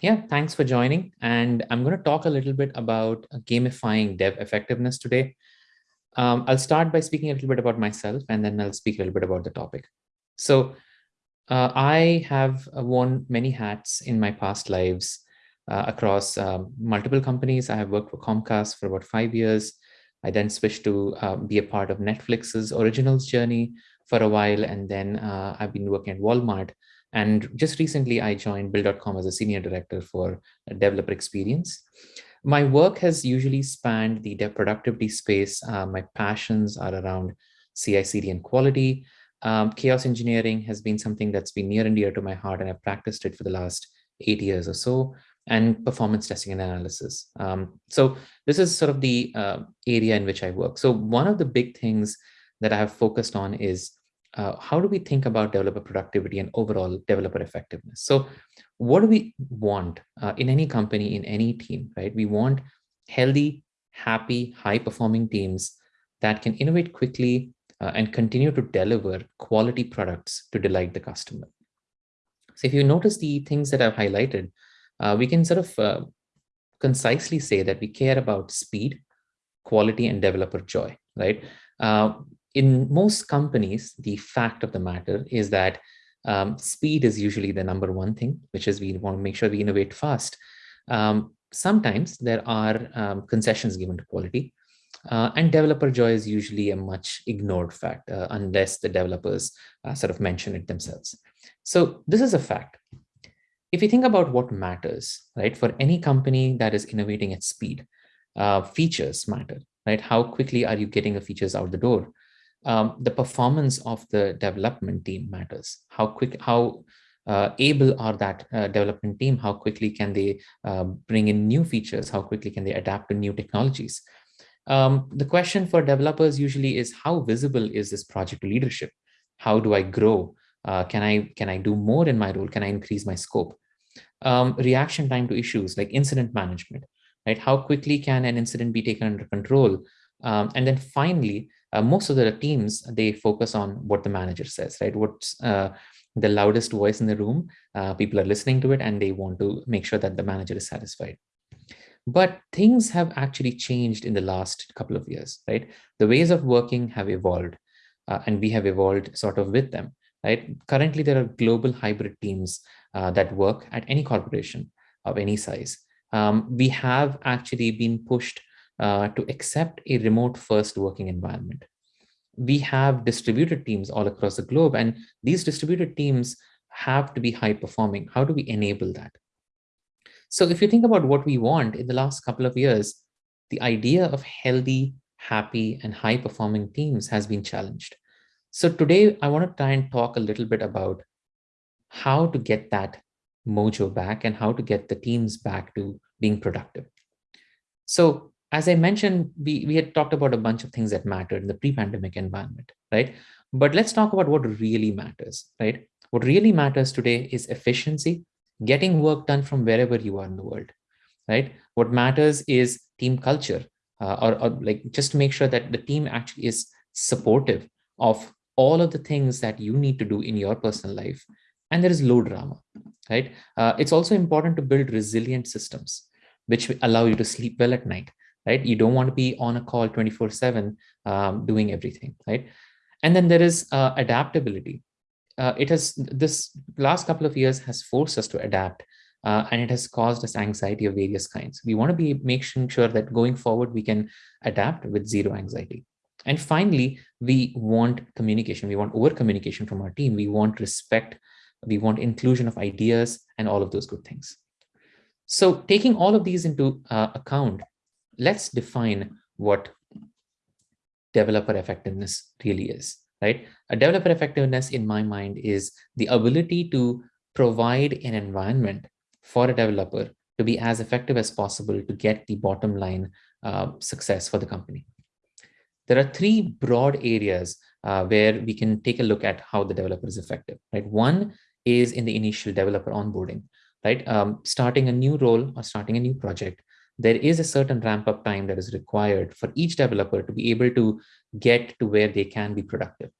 yeah, thanks for joining. And I'm going to talk a little bit about gamifying dev effectiveness today. Um, I'll start by speaking a little bit about myself, and then I'll speak a little bit about the topic. So uh, I have worn many hats in my past lives uh, across um, multiple companies. I have worked for Comcast for about five years. I then switched to uh, be a part of Netflix's originals journey for a while, and then uh, I've been working at Walmart and just recently, I joined Bill.com as a senior director for developer experience. My work has usually spanned the dev productivity space. Uh, my passions are around CI/CD and quality. Um, chaos engineering has been something that's been near and dear to my heart, and I've practiced it for the last eight years or so, and performance testing and analysis. Um, so this is sort of the uh, area in which I work. So one of the big things that I have focused on is uh, how do we think about developer productivity and overall developer effectiveness? So what do we want uh, in any company, in any team, right? We want healthy, happy, high performing teams that can innovate quickly uh, and continue to deliver quality products to delight the customer. So if you notice the things that I've highlighted, uh, we can sort of uh, concisely say that we care about speed, quality, and developer joy, right? In most companies, the fact of the matter is that um, speed is usually the number one thing, which is we want to make sure we innovate fast. Um, sometimes there are um, concessions given to quality, uh, and developer joy is usually a much ignored fact, uh, unless the developers uh, sort of mention it themselves. So this is a fact. If you think about what matters, right, for any company that is innovating at speed, uh, features matter, right? How quickly are you getting the features out the door? Um, the performance of the development team matters. How quick, how uh, able are that uh, development team? How quickly can they uh, bring in new features? How quickly can they adapt to new technologies? Um, the question for developers usually is how visible is this project leadership? How do I grow? Uh, can I can I do more in my role? Can I increase my scope? Um, reaction time to issues like incident management, right? How quickly can an incident be taken under control? Um, and then finally, uh, most of the teams, they focus on what the manager says, right? What's uh, the loudest voice in the room, uh, people are listening to it and they want to make sure that the manager is satisfied. But things have actually changed in the last couple of years, right? The ways of working have evolved uh, and we have evolved sort of with them, right? Currently, there are global hybrid teams uh, that work at any corporation of any size. Um, we have actually been pushed uh, to accept a remote first working environment. We have distributed teams all across the globe, and these distributed teams have to be high performing. How do we enable that? So if you think about what we want in the last couple of years, the idea of healthy, happy, and high performing teams has been challenged. So today I want to try and talk a little bit about how to get that mojo back and how to get the teams back to being productive. So as I mentioned, we, we had talked about a bunch of things that mattered in the pre-pandemic environment, right? But let's talk about what really matters, right? What really matters today is efficiency, getting work done from wherever you are in the world, right? What matters is team culture, uh, or, or like just to make sure that the team actually is supportive of all of the things that you need to do in your personal life. And there is low drama, right? Uh, it's also important to build resilient systems, which allow you to sleep well at night, right? You don't want to be on a call 24 seven um, doing everything, right? And then there is uh, adaptability. Uh, it has this last couple of years has forced us to adapt uh, and it has caused us anxiety of various kinds. We want to be making sure that going forward, we can adapt with zero anxiety. And finally, we want communication. We want over communication from our team. We want respect. We want inclusion of ideas and all of those good things. So taking all of these into uh, account, let's define what developer effectiveness really is, right? A developer effectiveness in my mind is the ability to provide an environment for a developer to be as effective as possible to get the bottom line uh, success for the company. There are three broad areas uh, where we can take a look at how the developer is effective, right? One is in the initial developer onboarding, right? Um, starting a new role or starting a new project there is a certain ramp up time that is required for each developer to be able to get to where they can be productive.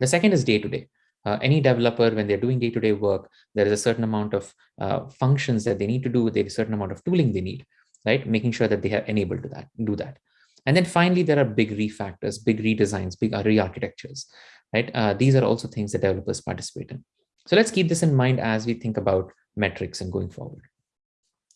The second is day to day. uh, any developer, when they're doing day-to-day work, there is a certain amount of uh, functions that they need to do, there's a certain amount of tooling they need, right? Making sure that they are enabled to that, do that. And then finally, there are big refactors, big redesigns, big re-architectures, right? Uh, these are also things that developers participate in. So let's keep this in mind as we think about metrics and going forward.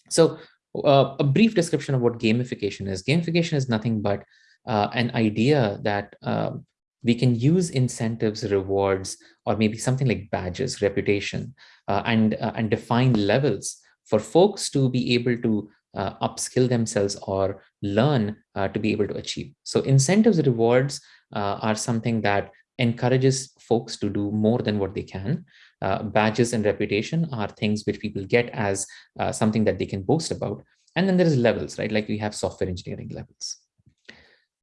So uh, a brief description of what gamification is. Gamification is nothing but uh, an idea that um, we can use incentives, rewards, or maybe something like badges, reputation, uh, and, uh, and define levels for folks to be able to uh, upskill themselves or learn uh, to be able to achieve. So incentives, rewards are something that encourages folks to do more than what they can. Uh, badges and reputation are things which people get as uh, something that they can boast about. And then there is levels, right? Like we have software engineering levels.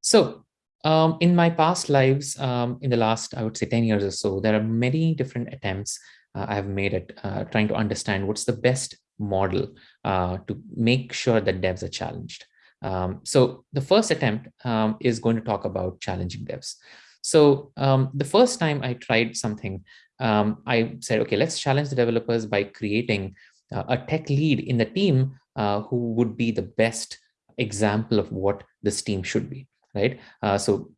So um, in my past lives, um, in the last, I would say 10 years or so, there are many different attempts uh, I've made at uh, trying to understand what's the best model uh, to make sure that devs are challenged. Um, so the first attempt um, is going to talk about challenging devs. So um, the first time I tried something, um, I said, okay, let's challenge the developers by creating uh, a tech lead in the team uh, who would be the best example of what this team should be, right? Uh, so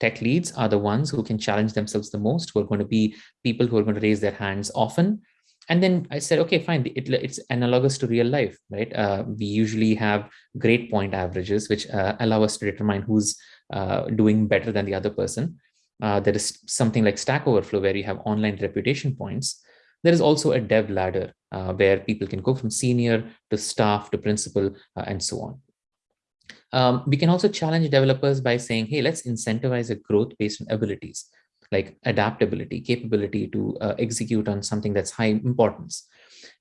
tech leads are the ones who can challenge themselves the most, who are going to be people who are going to raise their hands often. And then I said, okay, fine, it, it's analogous to real life, right? Uh, we usually have grade point averages, which uh, allow us to determine who's uh, doing better than the other person. Uh, there is something like Stack Overflow where you have online reputation points. There is also a dev ladder uh, where people can go from senior to staff to principal uh, and so on. Um, we can also challenge developers by saying, hey, let's incentivize a growth based on abilities like adaptability, capability to uh, execute on something that's high importance.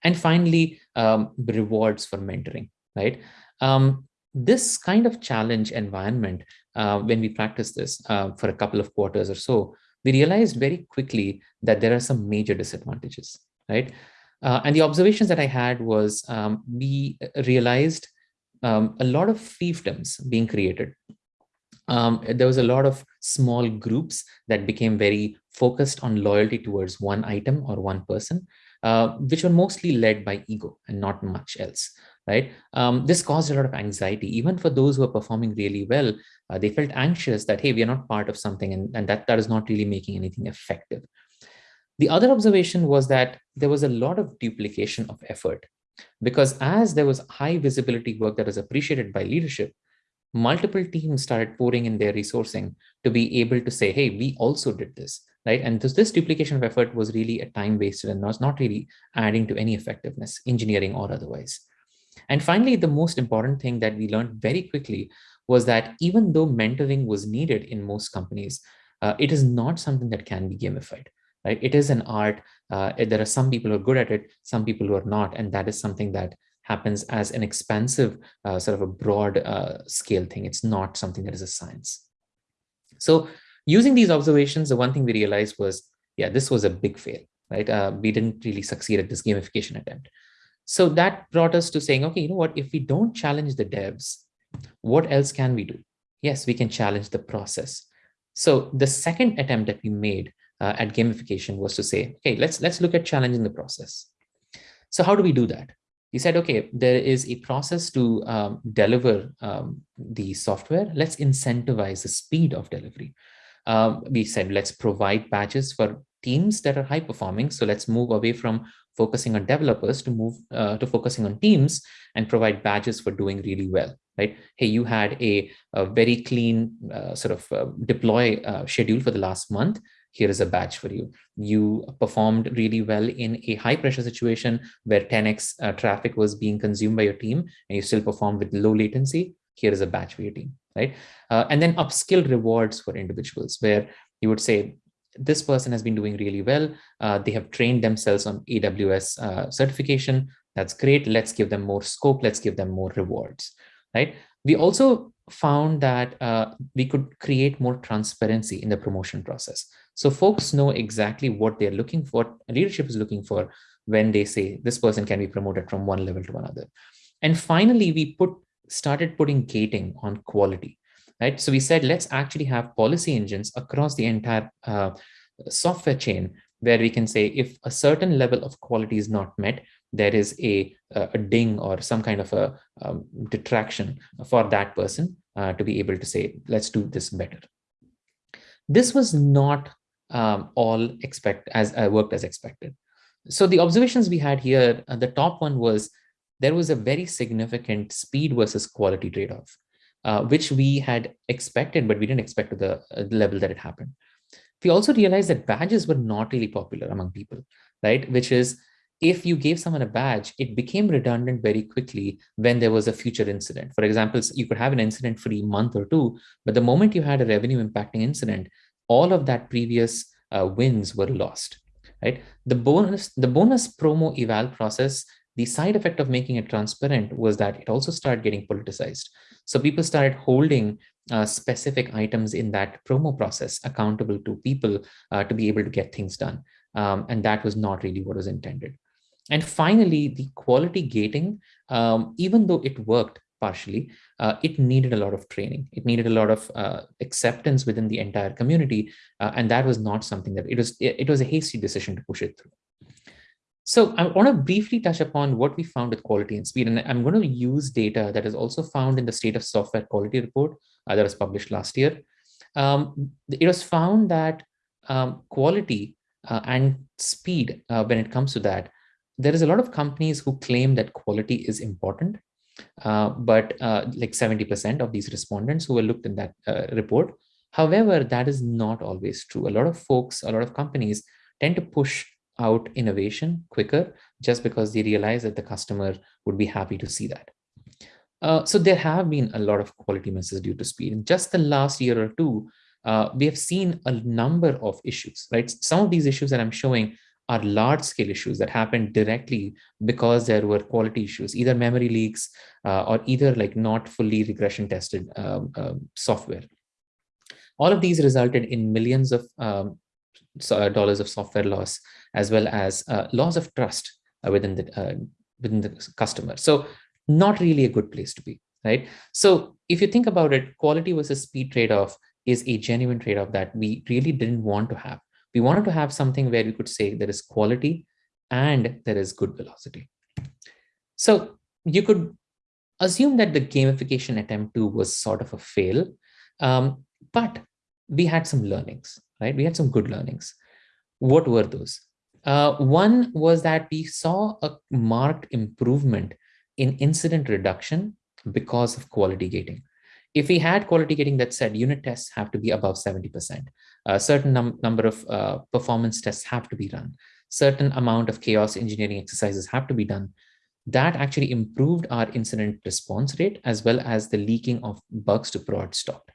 And finally, um, rewards for mentoring, right? Um, this kind of challenge environment, uh, when we practiced this uh, for a couple of quarters or so, we realized very quickly that there are some major disadvantages, right? Uh, and the observations that I had was um, we realized um, a lot of fiefdoms being created. Um, there was a lot of small groups that became very focused on loyalty towards one item or one person, uh, which were mostly led by ego and not much else right? Um, this caused a lot of anxiety, even for those who are performing really well. Uh, they felt anxious that, hey, we are not part of something and, and that, that is not really making anything effective. The other observation was that there was a lot of duplication of effort because as there was high visibility work that was appreciated by leadership, multiple teams started pouring in their resourcing to be able to say, hey, we also did this, right? And this, this duplication of effort was really a time wasted and was not really adding to any effectiveness, engineering or otherwise. And finally, the most important thing that we learned very quickly was that even though mentoring was needed in most companies, uh, it is not something that can be gamified. Right? It is an art. Uh, there are some people who are good at it, some people who are not, and that is something that happens as an expansive, uh, sort of a broad uh, scale thing. It's not something that is a science. So using these observations, the one thing we realized was, yeah, this was a big fail, right? Uh, we didn't really succeed at this gamification attempt. So that brought us to saying, okay, you know what, if we don't challenge the devs, what else can we do? Yes, we can challenge the process. So the second attempt that we made uh, at gamification was to say, okay, let's, let's look at challenging the process. So how do we do that? He said, okay, there is a process to um, deliver um, the software. Let's incentivize the speed of delivery. Um, we said, let's provide badges for teams that are high performing. So let's move away from focusing on developers to move uh, to focusing on teams and provide badges for doing really well right? Hey you had a, a very clean uh, sort of uh, deploy uh, schedule for the last month. Here is a badge for you. You performed really well in a high pressure situation where 10x uh, traffic was being consumed by your team and you still performed with low latency. Here is a badge for your team right? Uh, and then upskill rewards for individuals where you would say this person has been doing really well. Uh, they have trained themselves on AWS uh, certification. That's great. Let's give them more scope. Let's give them more rewards, right? We also found that uh, we could create more transparency in the promotion process. So folks know exactly what they're looking for, leadership is looking for when they say this person can be promoted from one level to another. And finally, we put started putting gating on quality right? So we said, let's actually have policy engines across the entire uh, software chain where we can say if a certain level of quality is not met, there is a, a ding or some kind of a um, detraction for that person uh, to be able to say, let's do this better. This was not um, all expect as uh, worked as expected. So the observations we had here, uh, the top one was there was a very significant speed versus quality trade-off, uh, which we had expected, but we didn't expect to the, uh, the level that it happened. We also realized that badges were not really popular among people, right? Which is if you gave someone a badge, it became redundant very quickly when there was a future incident. For example, you could have an incident free month or two, but the moment you had a revenue impacting incident, all of that previous uh, wins were lost, right? The bonus, the bonus promo eval process, the side effect of making it transparent was that it also started getting politicized. So people started holding uh, specific items in that promo process accountable to people uh, to be able to get things done. Um, and that was not really what was intended. And finally, the quality gating, um, even though it worked partially, uh, it needed a lot of training. It needed a lot of uh, acceptance within the entire community. Uh, and that was not something that it was, it, it was a hasty decision to push it through. So I want to briefly touch upon what we found with quality and speed. And I'm going to use data that is also found in the state of software quality report uh, that was published last year. Um, it was found that um, quality uh, and speed, uh, when it comes to that, there is a lot of companies who claim that quality is important, uh, but uh, like 70% of these respondents who were looked in that uh, report. However, that is not always true. A lot of folks, a lot of companies tend to push out innovation quicker just because they realize that the customer would be happy to see that. Uh, so there have been a lot of quality misses due to speed. In just the last year or two, uh, we have seen a number of issues, right? Some of these issues that I'm showing are large scale issues that happened directly because there were quality issues, either memory leaks uh, or either like not fully regression tested um, uh, software. All of these resulted in millions of um, dollars of software loss, as well as uh, loss of trust uh, within the uh, within the customer. So not really a good place to be, right? So if you think about it, quality versus speed trade-off is a genuine trade-off that we really didn't want to have we wanted to have something where we could say there is quality and there is good velocity. So you could assume that the gamification attempt two was sort of a fail, um, but we had some learnings, right? We had some good learnings. What were those? Uh, one was that we saw a marked improvement in incident reduction because of quality gating. If we had quality gating that said unit tests have to be above 70%, a certain num number of uh, performance tests have to be run, certain amount of chaos engineering exercises have to be done, that actually improved our incident response rate as well as the leaking of bugs to prod stopped.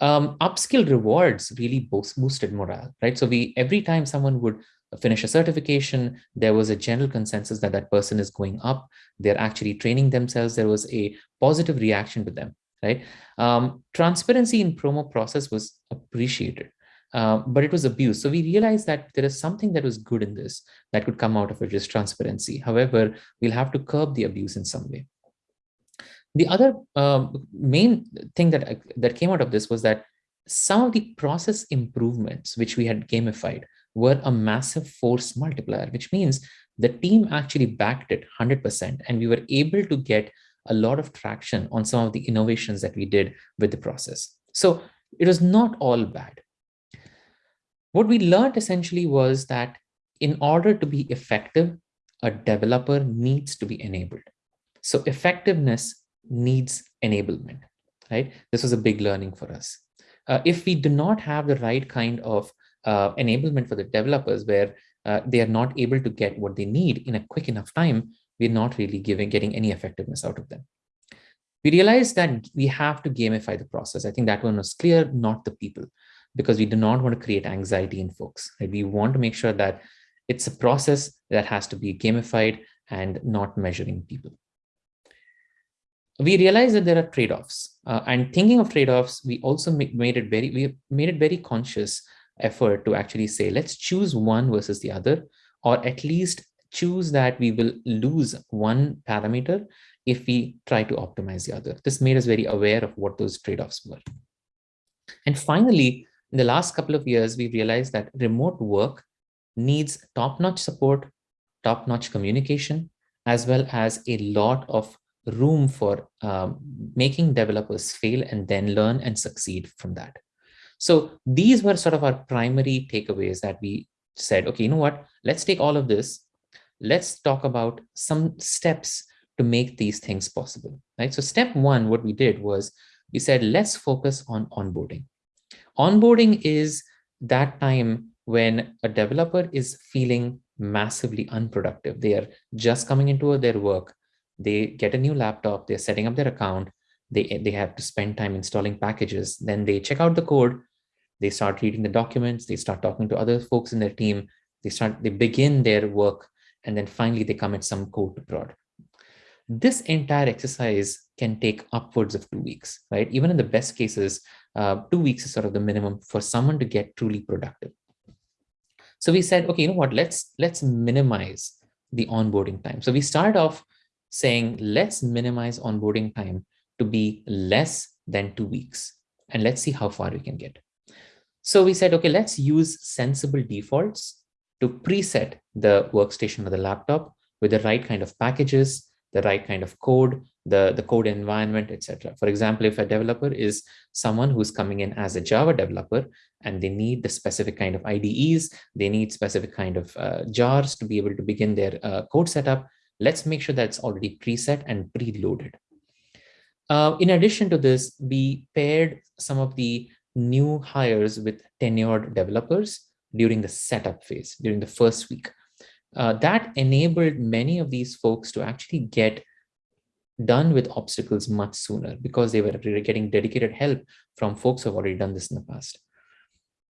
Um, upskill rewards really boosted morale, right? So we every time someone would finish a certification, there was a general consensus that that person is going up. They're actually training themselves. There was a positive reaction to them right? Um, transparency in promo process was appreciated, uh, but it was abused. So we realized that there is something that was good in this that could come out of it is transparency. However, we'll have to curb the abuse in some way. The other um, main thing that, that came out of this was that some of the process improvements which we had gamified were a massive force multiplier, which means the team actually backed it 100% and we were able to get a lot of traction on some of the innovations that we did with the process. So it was not all bad. What we learned essentially was that in order to be effective, a developer needs to be enabled. So effectiveness needs enablement, right? This was a big learning for us. Uh, if we do not have the right kind of uh, enablement for the developers where uh, they are not able to get what they need in a quick enough time, we're not really giving getting any effectiveness out of them. We realized that we have to gamify the process. I think that one was clear, not the people, because we do not want to create anxiety in folks. Right? We want to make sure that it's a process that has to be gamified and not measuring people. We realized that there are trade-offs uh, and thinking of trade-offs, we also made it very, we made it very conscious effort to actually say, let's choose one versus the other, or at least choose that we will lose one parameter if we try to optimize the other. This made us very aware of what those trade-offs were. And finally, in the last couple of years, we realized that remote work needs top-notch support, top-notch communication, as well as a lot of room for um, making developers fail and then learn and succeed from that. So these were sort of our primary takeaways that we said, okay, you know what, let's take all of this. Let's talk about some steps to make these things possible, right? So step one, what we did was we said, let's focus on onboarding. Onboarding is that time when a developer is feeling massively unproductive. They are just coming into their work. They get a new laptop. They're setting up their account. They, they have to spend time installing packages. Then they check out the code. They start reading the documents. They start talking to other folks in their team. They start, they begin their work. And then finally they commit some code to prod. This entire exercise can take upwards of two weeks, right? Even in the best cases, uh, two weeks is sort of the minimum for someone to get truly productive. So we said, okay, you know what, let's, let's minimize the onboarding time. So we start off saying, let's minimize onboarding time to be less than two weeks. And let's see how far we can get. So we said, okay, let's use sensible defaults to preset the workstation or the laptop with the right kind of packages, the right kind of code, the, the code environment, etc. For example, if a developer is someone who's coming in as a Java developer and they need the specific kind of IDEs, they need specific kind of uh, jars to be able to begin their uh, code setup, let's make sure that's already preset and preloaded. Uh, in addition to this, we paired some of the new hires with tenured developers during the setup phase, during the first week uh, that enabled many of these folks to actually get done with obstacles much sooner because they were getting dedicated help from folks who have already done this in the past.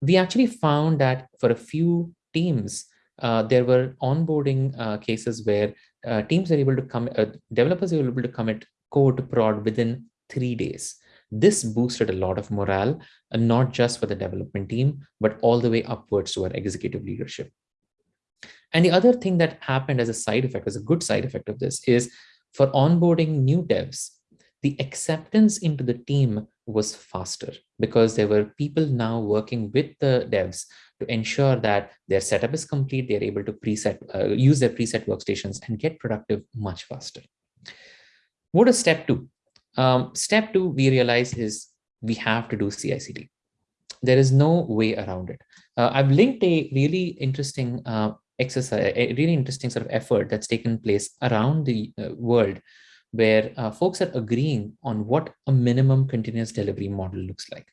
We actually found that for a few teams, uh, there were onboarding uh, cases where uh, teams were able to come, uh, developers were able to commit code to prod within three days. This boosted a lot of morale, uh, not just for the development team, but all the way upwards to our executive leadership. And the other thing that happened as a side effect, as a good side effect of this is for onboarding new devs, the acceptance into the team was faster because there were people now working with the devs to ensure that their setup is complete, they're able to preset, uh, use their preset workstations and get productive much faster. What is step two? Um, step two, we realize is we have to do CI/CD. There is no way around it. Uh, I've linked a really interesting uh, exercise, a really interesting sort of effort that's taken place around the uh, world where uh, folks are agreeing on what a minimum continuous delivery model looks like.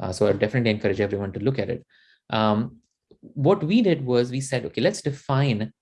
Uh, so I definitely encourage everyone to look at it. Um, what we did was we said, okay, let's define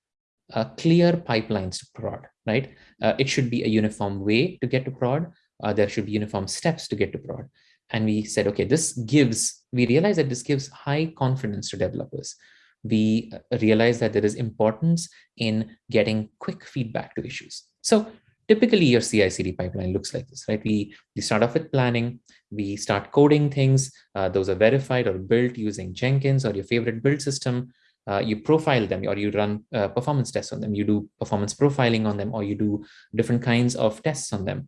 uh, clear pipelines to prod, right? Uh, it should be a uniform way to get to prod. Uh, there should be uniform steps to get to prod. And we said, okay, this gives, we realize that this gives high confidence to developers we realize that there is importance in getting quick feedback to issues. So typically your CI/CD pipeline looks like this, right? We, we start off with planning, we start coding things. Uh, those are verified or built using Jenkins or your favorite build system. Uh, you profile them or you run uh, performance tests on them. You do performance profiling on them or you do different kinds of tests on them.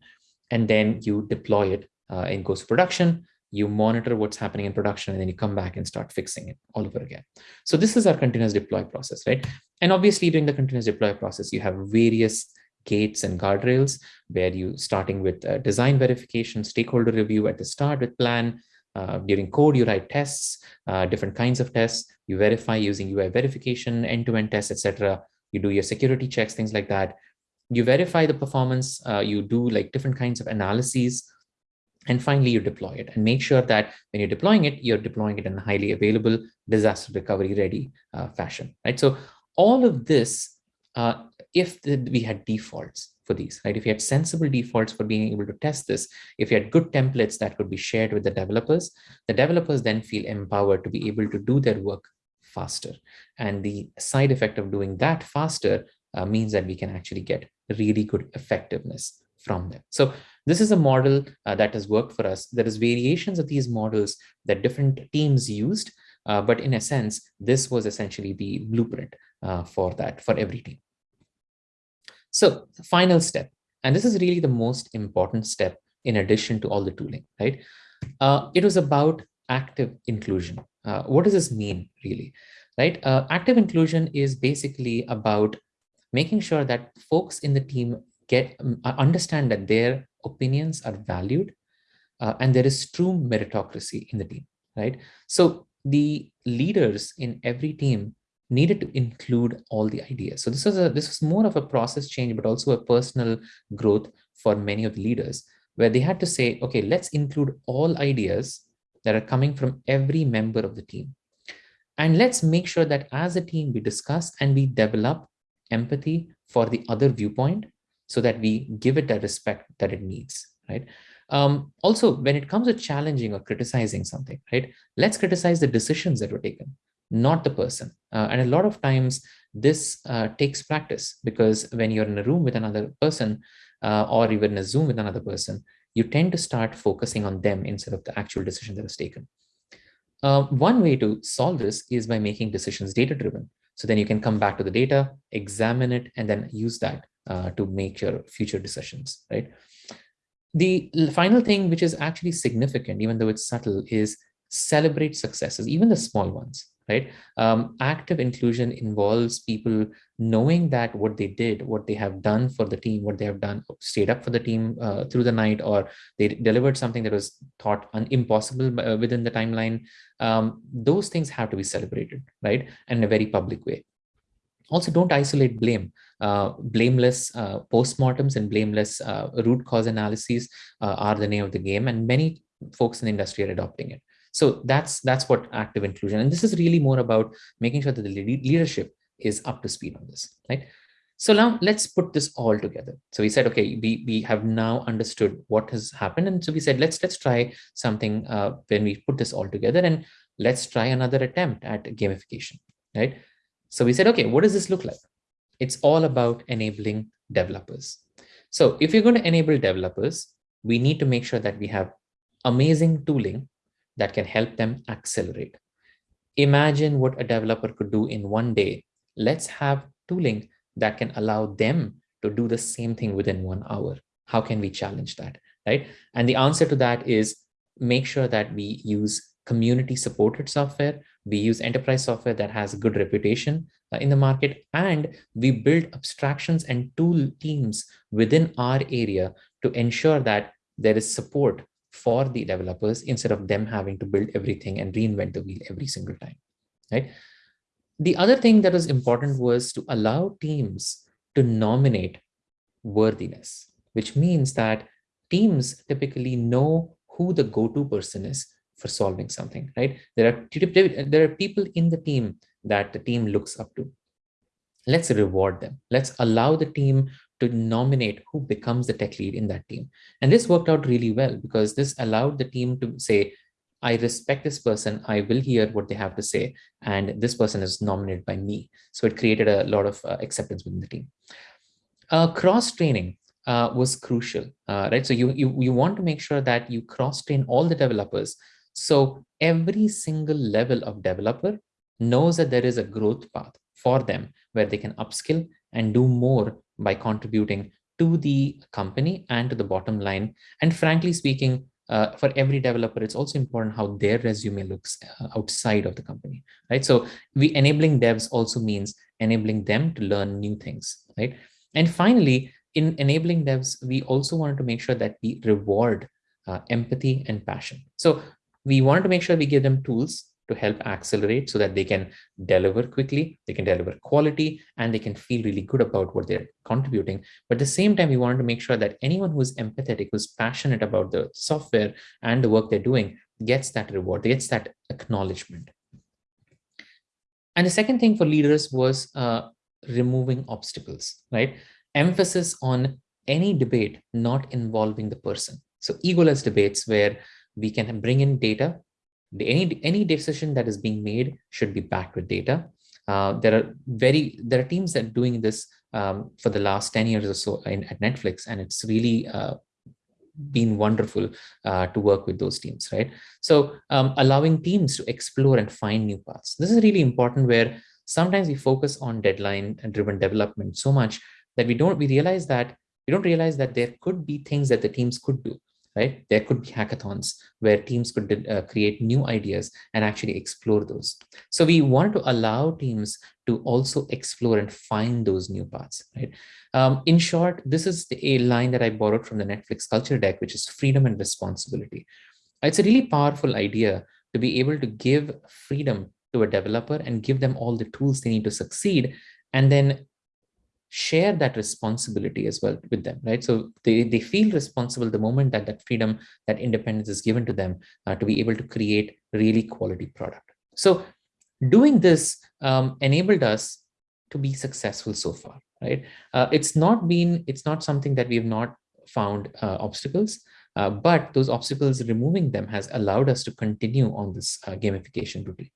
And then you deploy it uh, in Ghost production you monitor what's happening in production, and then you come back and start fixing it all over again. So this is our continuous deploy process, right? And obviously during the continuous deploy process, you have various gates and guardrails where you starting with uh, design verification, stakeholder review at the start with plan, uh, during code, you write tests, uh, different kinds of tests, you verify using UI verification, end-to-end -end tests, etc. You do your security checks, things like that. You verify the performance, uh, you do like different kinds of analyses and finally, you deploy it and make sure that when you're deploying it, you're deploying it in a highly available disaster recovery ready uh, fashion, right? So all of this, uh, if the, we had defaults for these, right? If you had sensible defaults for being able to test this, if you had good templates that could be shared with the developers, the developers then feel empowered to be able to do their work faster. And the side effect of doing that faster uh, means that we can actually get really good effectiveness from them. So this is a model uh, that has worked for us. There is variations of these models that different teams used, uh, but in a sense, this was essentially the blueprint uh, for that for every team. So final step, and this is really the most important step in addition to all the tooling, right? Uh, it was about active inclusion. Uh, what does this mean really? right? Uh, active inclusion is basically about making sure that folks in the team get um, understand that their opinions are valued uh, and there is true meritocracy in the team, right? So the leaders in every team needed to include all the ideas. So this was a this was more of a process change, but also a personal growth for many of the leaders, where they had to say, okay, let's include all ideas that are coming from every member of the team. And let's make sure that as a team, we discuss and we develop empathy for the other viewpoint so that we give it the respect that it needs, right? Um, also, when it comes to challenging or criticizing something, right, let's criticize the decisions that were taken, not the person. Uh, and a lot of times this uh, takes practice because when you're in a room with another person uh, or even in a Zoom with another person, you tend to start focusing on them instead of the actual decision that was taken. Uh, one way to solve this is by making decisions data-driven. So then you can come back to the data, examine it, and then use that uh, to make your future decisions, right? The final thing, which is actually significant, even though it's subtle, is celebrate successes, even the small ones, right? Um, active inclusion involves people knowing that what they did, what they have done for the team, what they have done, stayed up for the team uh, through the night, or they delivered something that was thought impossible uh, within the timeline. Um, those things have to be celebrated, right? And in a very public way. Also, don't isolate blame. Uh, blameless uh, postmortems and blameless uh, root cause analyses uh, are the name of the game, and many folks in the industry are adopting it. So that's that's what active inclusion, and this is really more about making sure that the leadership is up to speed on this, right? So now let's put this all together. So we said, okay, we, we have now understood what has happened. And so we said, let's let's try something uh, when we put this all together and let's try another attempt at gamification, right? So we said, okay, what does this look like? It's all about enabling developers. So if you're going to enable developers, we need to make sure that we have amazing tooling that can help them accelerate. Imagine what a developer could do in one day. Let's have tooling that can allow them to do the same thing within one hour. How can we challenge that, right? And the answer to that is make sure that we use community supported software. We use enterprise software that has a good reputation uh, in the market, and we build abstractions and tool teams within our area to ensure that there is support for the developers instead of them having to build everything and reinvent the wheel every single time, right? The other thing that was important was to allow teams to nominate worthiness, which means that teams typically know who the go-to person is for solving something, right? There are, there are people in the team that the team looks up to. Let's reward them. Let's allow the team to nominate who becomes the tech lead in that team. And this worked out really well because this allowed the team to say, I respect this person, I will hear what they have to say, and this person is nominated by me. So it created a lot of uh, acceptance within the team. Uh, cross-training uh, was crucial, uh, right? So you, you, you want to make sure that you cross-train all the developers so every single level of developer knows that there is a growth path for them where they can upskill and do more by contributing to the company and to the bottom line. And frankly speaking, uh, for every developer, it's also important how their resume looks uh, outside of the company, right? So we enabling devs also means enabling them to learn new things, right? And finally, in enabling devs, we also wanted to make sure that we reward uh, empathy and passion. So we wanted to make sure we give them tools to help accelerate so that they can deliver quickly, they can deliver quality, and they can feel really good about what they're contributing. But at the same time, we wanted to make sure that anyone who's empathetic, who's passionate about the software and the work they're doing gets that reward, gets that acknowledgement. And the second thing for leaders was uh, removing obstacles, right? Emphasis on any debate not involving the person. So egoless debates where we can bring in data. Any, any decision that is being made should be backed with data. Uh, there are very there are teams that are doing this um, for the last 10 years or so in, at Netflix, and it's really uh, been wonderful uh, to work with those teams, right? So um, allowing teams to explore and find new paths. This is really important where sometimes we focus on deadline driven development so much that we don't we realize that we don't realize that there could be things that the teams could do right? There could be hackathons where teams could uh, create new ideas and actually explore those. So we wanted to allow teams to also explore and find those new paths, right? Um, in short, this is a line that I borrowed from the Netflix culture deck, which is freedom and responsibility. It's a really powerful idea to be able to give freedom to a developer and give them all the tools they need to succeed and then share that responsibility as well with them, right? So they, they feel responsible the moment that that freedom, that independence is given to them uh, to be able to create really quality product. So doing this um, enabled us to be successful so far, right? Uh, it's not been, it's not something that we have not found uh, obstacles, uh, but those obstacles, removing them has allowed us to continue on this uh, gamification route.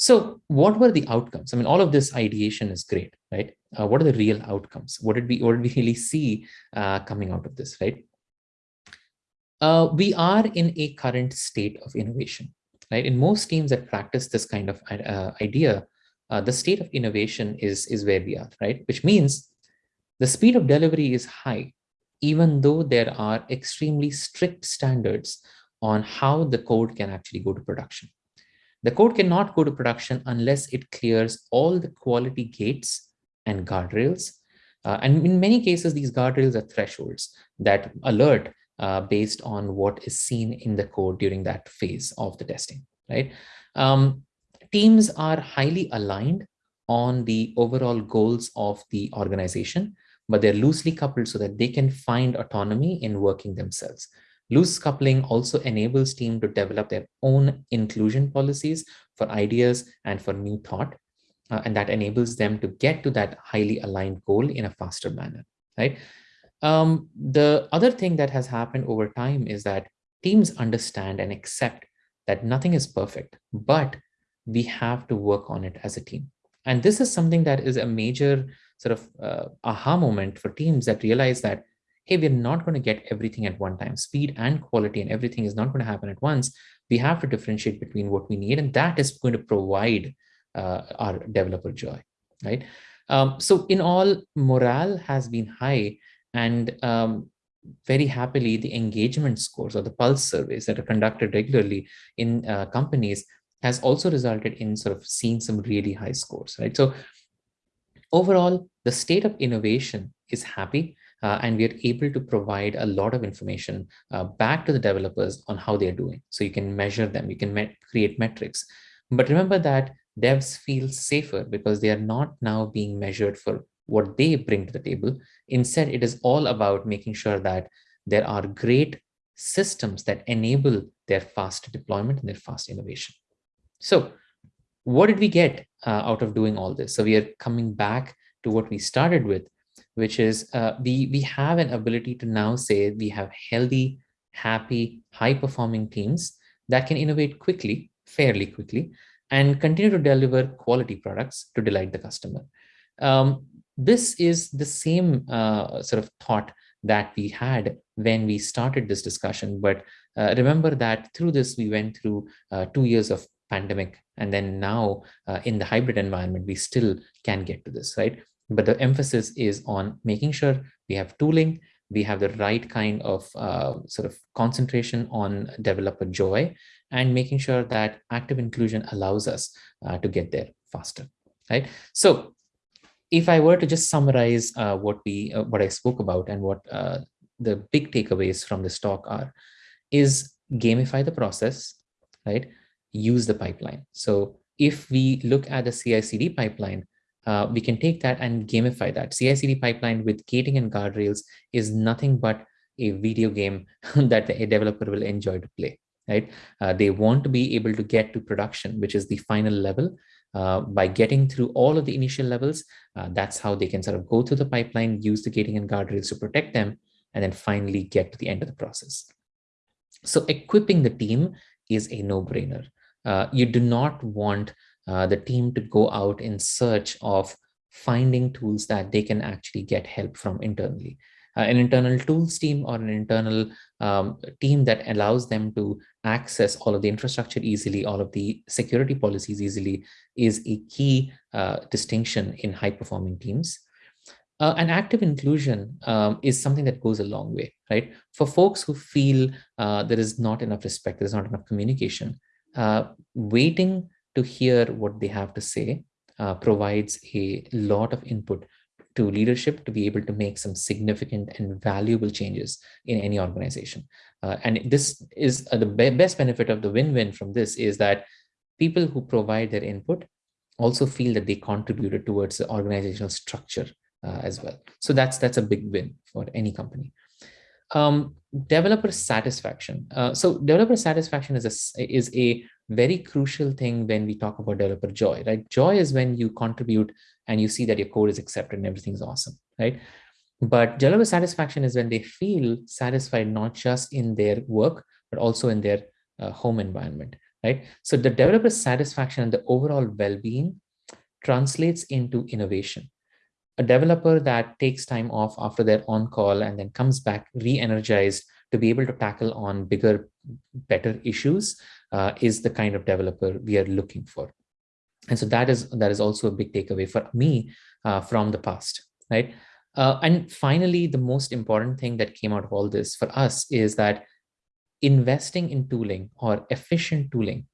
So what were the outcomes? I mean, all of this ideation is great, right? Uh, what are the real outcomes? What did we, what did we really see uh, coming out of this, right? Uh, we are in a current state of innovation, right? In most teams that practice this kind of uh, idea, uh, the state of innovation is, is where we are, right? Which means the speed of delivery is high, even though there are extremely strict standards on how the code can actually go to production. The code cannot go to production unless it clears all the quality gates and guardrails. Uh, and in many cases, these guardrails are thresholds that alert uh, based on what is seen in the code during that phase of the testing, right? Um, teams are highly aligned on the overall goals of the organization, but they're loosely coupled so that they can find autonomy in working themselves. Loose coupling also enables team to develop their own inclusion policies for ideas and for new thought. Uh, and that enables them to get to that highly aligned goal in a faster manner, right? Um, the other thing that has happened over time is that teams understand and accept that nothing is perfect, but we have to work on it as a team. And this is something that is a major sort of uh, aha moment for teams that realize that hey, we're not going to get everything at one time. Speed and quality and everything is not going to happen at once. We have to differentiate between what we need, and that is going to provide uh, our developer joy, right? Um, so in all, morale has been high, and um, very happily, the engagement scores or the pulse surveys that are conducted regularly in uh, companies has also resulted in sort of seeing some really high scores, right? So overall, the state of innovation is happy uh, and we are able to provide a lot of information uh, back to the developers on how they're doing. So you can measure them, you can met create metrics. But remember that devs feel safer because they are not now being measured for what they bring to the table. Instead, it is all about making sure that there are great systems that enable their fast deployment and their fast innovation. So what did we get uh, out of doing all this? So we are coming back to what we started with, which is uh, we, we have an ability to now say we have healthy, happy, high-performing teams that can innovate quickly, fairly quickly, and continue to deliver quality products to delight the customer. Um, this is the same uh, sort of thought that we had when we started this discussion. But uh, remember that through this, we went through uh, two years of pandemic. And then now uh, in the hybrid environment, we still can get to this, right? But the emphasis is on making sure we have tooling, we have the right kind of uh, sort of concentration on developer joy and making sure that active inclusion allows us uh, to get there faster, right? So if I were to just summarize uh, what we uh, what I spoke about and what uh, the big takeaways from this talk are, is gamify the process, right? Use the pipeline. So if we look at the CI/CD pipeline, uh, we can take that and gamify that. CI/CD pipeline with gating and guardrails is nothing but a video game that a developer will enjoy to play, right? Uh, they want to be able to get to production, which is the final level. Uh, by getting through all of the initial levels, uh, that's how they can sort of go through the pipeline, use the gating and guardrails to protect them, and then finally get to the end of the process. So equipping the team is a no-brainer. Uh, you do not want uh, the team to go out in search of finding tools that they can actually get help from internally. Uh, an internal tools team or an internal um, team that allows them to access all of the infrastructure easily, all of the security policies easily is a key uh, distinction in high performing teams. uh, an active inclusion um, is something that goes a long way, right? For folks who feel uh, there is not enough respect, there's not enough communication, uh, waiting to hear what they have to say uh, provides a lot of input to leadership to be able to make some significant and valuable changes in any organization. Uh, and this is uh, the be best benefit of the win-win from this is that people who provide their input also feel that they contributed towards the organizational structure uh, as well. So that's that's a big win for any company. Um, developer satisfaction. Uh, so developer satisfaction is a, is a very crucial thing when we talk about developer joy, right? Joy is when you contribute and you see that your code is accepted and everything's awesome, right? But developer satisfaction is when they feel satisfied not just in their work, but also in their uh, home environment, right? So the developer satisfaction and the overall well-being translates into innovation. A developer that takes time off after their on-call and then comes back re-energized to be able to tackle on bigger, better issues uh, is the kind of developer we are looking for. And so that is that is also a big takeaway for me uh, from the past, right? Uh, and finally, the most important thing that came out of all this for us is that investing in tooling or efficient tooling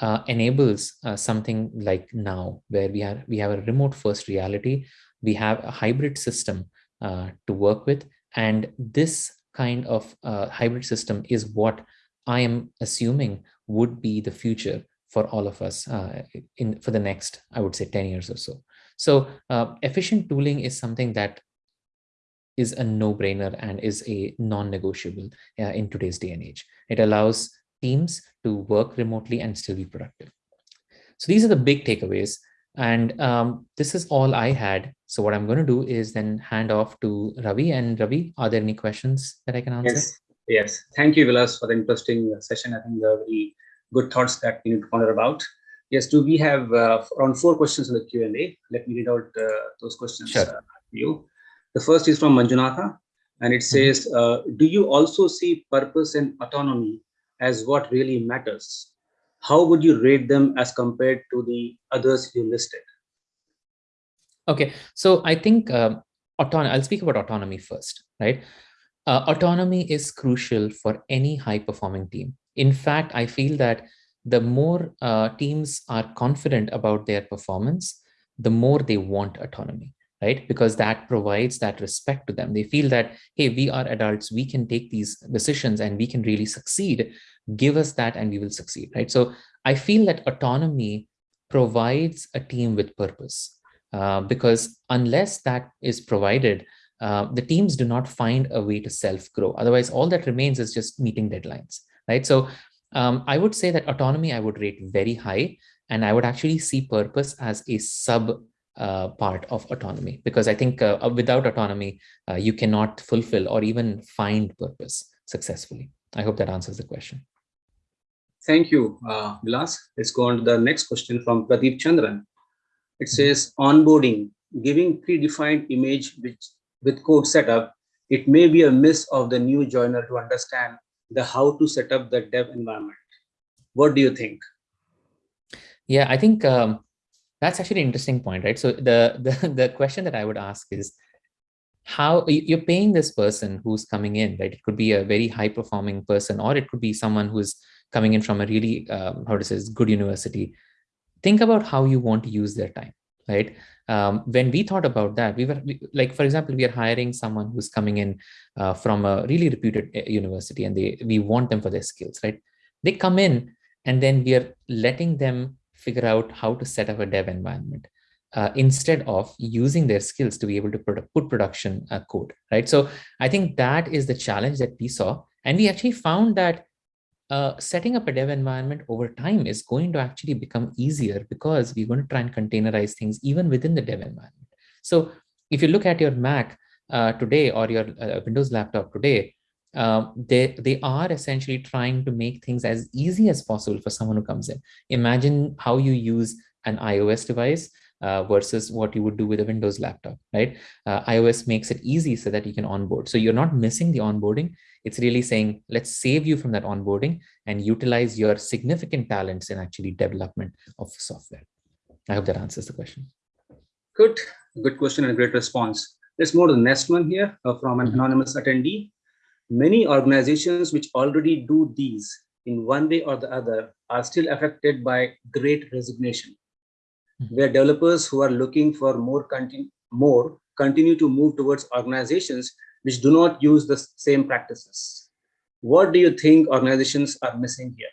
uh, enables uh, something like now, where we have we have a remote first reality, we have a hybrid system uh, to work with, and this kind of uh, hybrid system is what I am assuming would be the future for all of us uh, in for the next, I would say 10 years or so. So uh, efficient tooling is something that is a no-brainer and is a non-negotiable uh, in today's day and age. It allows teams to work remotely and still be productive. So these are the big takeaways. And um, this is all I had. So what I'm going to do is then hand off to Ravi. And Ravi, are there any questions that I can answer? Yes, yes. Thank you, Vilas, for the interesting session. I think there are very good thoughts that we need to ponder about. Yes, do we have uh, around four questions in the Q&A? Let me read out uh, those questions sure. uh, you. The first is from Manjunatha, and it mm-hmm. says, mm -hmm. do you also see purpose and autonomy as what really matters? How would you rate them as compared to the others you listed? Okay, so I think um, autonomy, I'll speak about autonomy first, right? Uh, autonomy is crucial for any high performing team. In fact, I feel that the more uh, teams are confident about their performance, the more they want autonomy, right? Because that provides that respect to them. They feel that, hey, we are adults, we can take these decisions and we can really succeed give us that and we will succeed, right? So I feel that autonomy provides a team with purpose uh, because unless that is provided, uh, the teams do not find a way to self-grow. Otherwise, all that remains is just meeting deadlines, right? So um, I would say that autonomy I would rate very high, and I would actually see purpose as a sub uh, part of autonomy because I think uh, without autonomy, uh, you cannot fulfill or even find purpose successfully. I hope that answers the question. Thank you, uh, Vilas. Let's go on to the next question from Pradeep Chandran. It says onboarding, giving predefined image which, with code setup, it may be a miss of the new joiner to understand the how to set up the dev environment. What do you think? Yeah, I think um, that's actually an interesting point, right? So the, the, the question that I would ask is, how you're paying this person who's coming in, right? It could be a very high performing person, or it could be someone who's coming in from a really, um, how to say, good university, think about how you want to use their time, right? Um, when we thought about that, we were we, like, for example, we are hiring someone who's coming in uh, from a really reputed uh, university and they we want them for their skills, right? They come in and then we are letting them figure out how to set up a dev environment. Uh, instead of using their skills to be able to put production uh, code, right? So I think that is the challenge that we saw. And we actually found that uh, setting up a dev environment over time is going to actually become easier because we're going to try and containerize things even within the dev environment. So if you look at your Mac uh, today or your uh, Windows laptop today, um, they, they are essentially trying to make things as easy as possible for someone who comes in. Imagine how you use an iOS device uh, versus what you would do with a Windows laptop, right? Uh, iOS makes it easy so that you can onboard. So you're not missing the onboarding. It's really saying, let's save you from that onboarding and utilize your significant talents in actually development of software. I hope that answers the question. Good, good question and great response. Let's move to the next one here uh, from an anonymous attendee. Many organizations which already do these in one way or the other are still affected by great resignation, Mhm. where developers who are looking for more, continue, more continue to move towards organizations which do not use the same practices. What do you think organizations are missing here?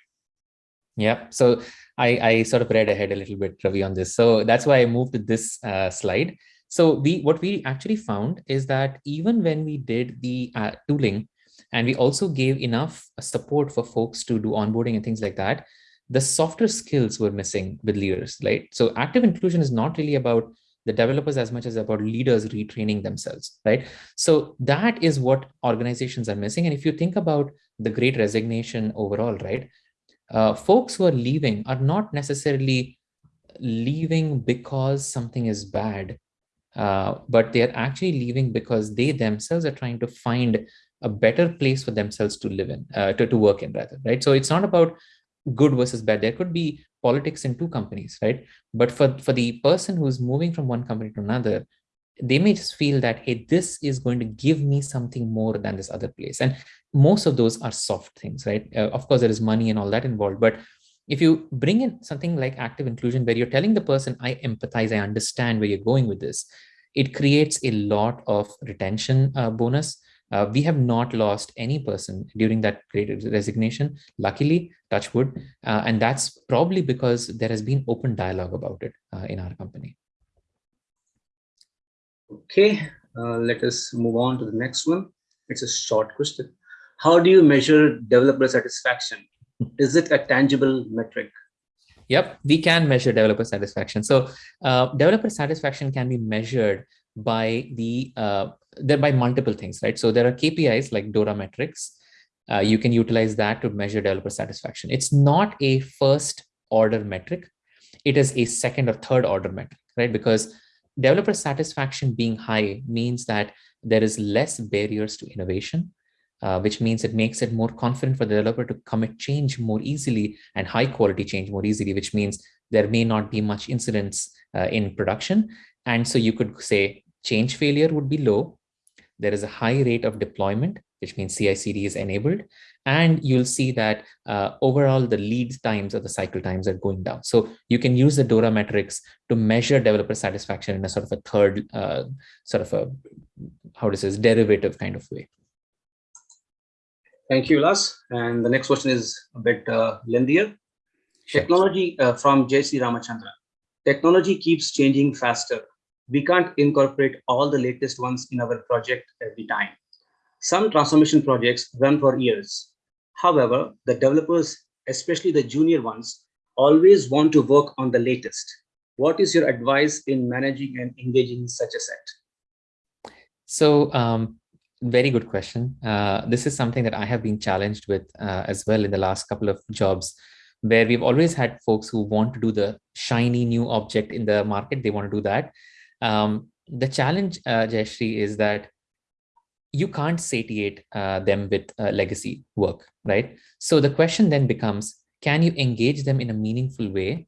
Yeah, so I, I sort of read ahead a little bit, Ravi, on this. So that's why I moved to this uh, slide. So we what we actually found is that even when we did the uh, tooling and we also gave enough support for folks to do onboarding and things like that, the softer skills were missing with leaders, right? So active inclusion is not really about the developers as much as about leaders retraining themselves, right? So that is what organizations are missing. And if you think about the great resignation overall, right? Uh, folks who are leaving are not necessarily leaving because something is bad, uh, but they're actually leaving because they themselves are trying to find a better place for themselves to live in, uh, to, to work in rather, right? So it's not about good versus bad. There could be politics in two companies, right? But for, for the person who's moving from one company to another, they may just feel that, hey, this is going to give me something more than this other place. And most of those are soft things, right? Uh, of course, there is money and all that involved. But if you bring in something like active inclusion, where you're telling the person, I empathize, I understand where you're going with this, it creates a lot of retention uh, bonus. Uh, we have not lost any person during that great resignation, luckily, touchwood. Uh, and that's probably because there has been open dialogue about it uh, in our company. Okay, uh, let us move on to the next one. It's a short question. How do you measure developer satisfaction? Is it a tangible metric? Yep, we can measure developer satisfaction. So uh, developer satisfaction can be measured by the uh, there by multiple things, right? So there are KPIs like DORA metrics. Uh, you can utilize that to measure developer satisfaction. It's not a first order metric. It is a second or third order metric, right? Because developer satisfaction being high means that there is less barriers to innovation, uh, which means it makes it more confident for the developer to commit change more easily and high quality change more easily, which means there may not be much incidents uh, in production. And so you could say change failure would be low. There is a high rate of deployment, which means CI/CD is enabled. And you'll see that uh, overall the lead times or the cycle times are going down. So you can use the DORA metrics to measure developer satisfaction in a sort of a third, uh, sort of a, how does this, derivative kind of way. Thank you, Las. And the next question is a bit uh, lengthier. Sure. Technology uh, from JC Ramachandra. Technology keeps changing faster. We can't incorporate all the latest ones in our project every time. Some transformation projects run for years. However, the developers, especially the junior ones, always want to work on the latest. What is your advice in managing and engaging such a set? So um, very good question. Uh, this is something that I have been challenged with uh, as well in the last couple of jobs, where we've always had folks who want to do the shiny new object in the market. They want to do that. Um, the challenge, uh, is that you can't satiate uh, them with uh, legacy work, right? So the question then becomes, can you engage them in a meaningful way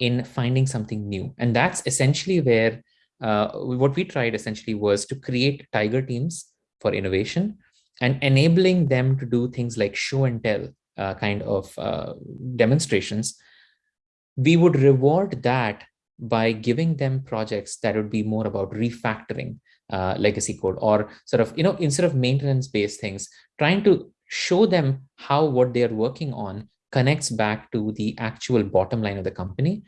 in finding something new? And that's essentially where uh, what we tried essentially was to create tiger teams for innovation and enabling them to do things like show and tell uh, kind of uh, demonstrations. We would reward that by giving them projects that would be more about refactoring uh, legacy code or sort of, you know, instead of maintenance based things, trying to show them how what they're working on connects back to the actual bottom line of the company.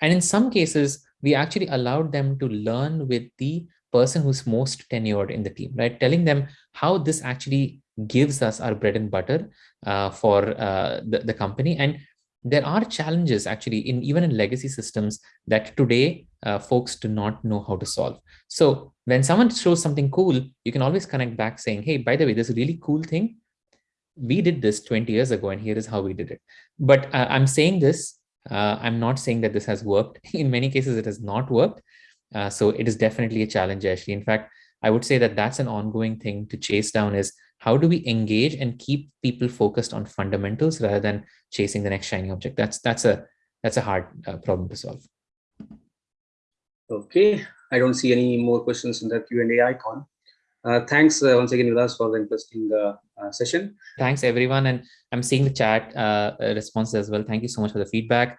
And in some cases, we actually allowed them to learn with the person who's most tenured in the team, right? Telling them how this actually gives us our bread and butter uh, for uh, the, the company. And there are challenges actually in even in legacy systems that today uh, folks do not know how to solve. So when someone shows something cool, you can always connect back saying, hey, by the way, this really cool thing, we did this 20 years ago and here is how we did it. But uh, I'm saying this, uh, I'm not saying that this has worked. In many cases, it has not worked. Uh, so it is definitely a challenge, actually. In fact, I would say that that's an ongoing thing to chase down is how do we engage and keep people focused on fundamentals rather than chasing the next shiny object? That's that's a that's a hard uh, problem to solve. Okay, I don't see any more questions in the Q&A icon. Uh, thanks uh, once again, Vilas, for the interesting uh, uh, session. Thanks, everyone. And I'm seeing the chat uh, responses as well. Thank you so much for the feedback.